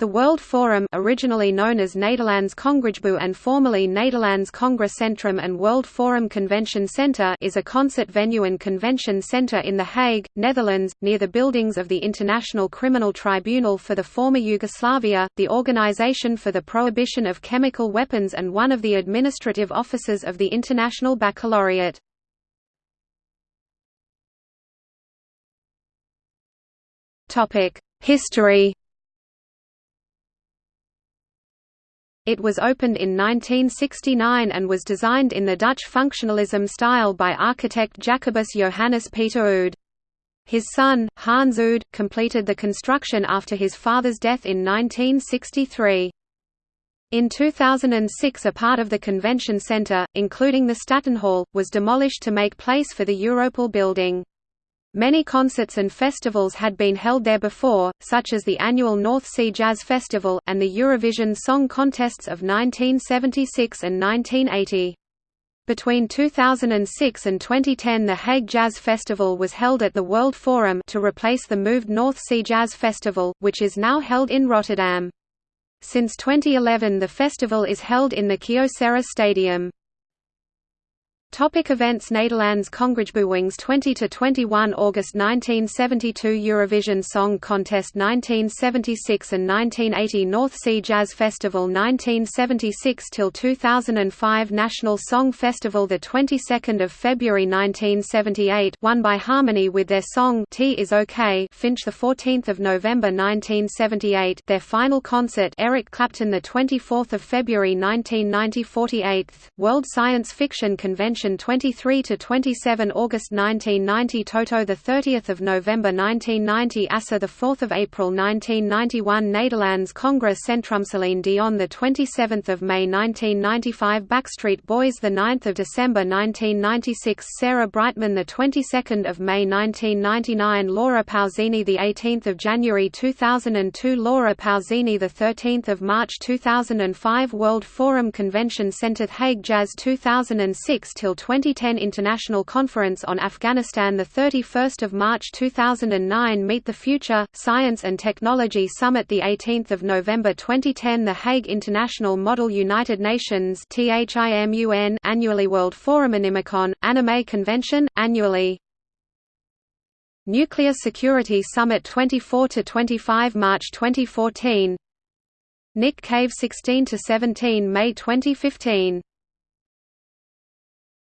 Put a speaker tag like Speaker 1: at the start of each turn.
Speaker 1: The World Forum originally known as Nederlands Congresgebouw and formerly Nederlands Congrescentrum and World Forum Convention Centre is a concert venue and convention centre in The Hague, Netherlands, near the buildings of the International Criminal Tribunal for the former Yugoslavia, the Organization for the Prohibition of Chemical Weapons and one of the administrative offices of the International Baccalaureate. History It was opened in 1969 and was designed in the Dutch functionalism style by architect Jacobus Johannes Peter Oud. His son, Hans Oud, completed the construction after his father's death in 1963. In 2006 a part of the convention centre, including the Stadionhal, was demolished to make place for the Europol building. Many concerts and festivals had been held there before, such as the annual North Sea Jazz Festival, and the Eurovision Song Contests of 1976 and 1980. Between 2006 and 2010 the Hague Jazz Festival was held at the World Forum to replace the moved North Sea Jazz Festival, which is now held in Rotterdam. Since 2011 the festival is held in the Kyocera Stadium. Topic events Nederlands Congresgebouwings 20–21 August 1972 Eurovision Song Contest 1976 and 1980 North Sea Jazz Festival 1976 till 2005 National Song Festival the 22nd of February 1978 won by Harmony with their song 't Is OK Finch the 14th of November 1978 their final concert Eric Clapton the 24th of February 1990 48th World Science Fiction Convention 23 to 27 August 1990 Toto the 30th of November 1990 Assa the 4th of April 1991 Nederlands Congress Centrumceline Dion the 27th of May 1995 Backstreet Boys the 9th of December 1996 Sarah Brightman the 22nd of May 1999 Laura Pausini the 18th of January 2002 Laura Pausini the 13th of March 2005 World Forum Convention Centre Hague Jazz 2006 till 2010 International Conference on Afghanistan 31 March 2009 Meet the Future, Science and Technology Summit 18 November 2010 The Hague International Model United Nations annually World Forum Animecon, Anime Convention, annually. Nuclear Security Summit 24–25 March 2014 Nick Cave 16–17 May 2015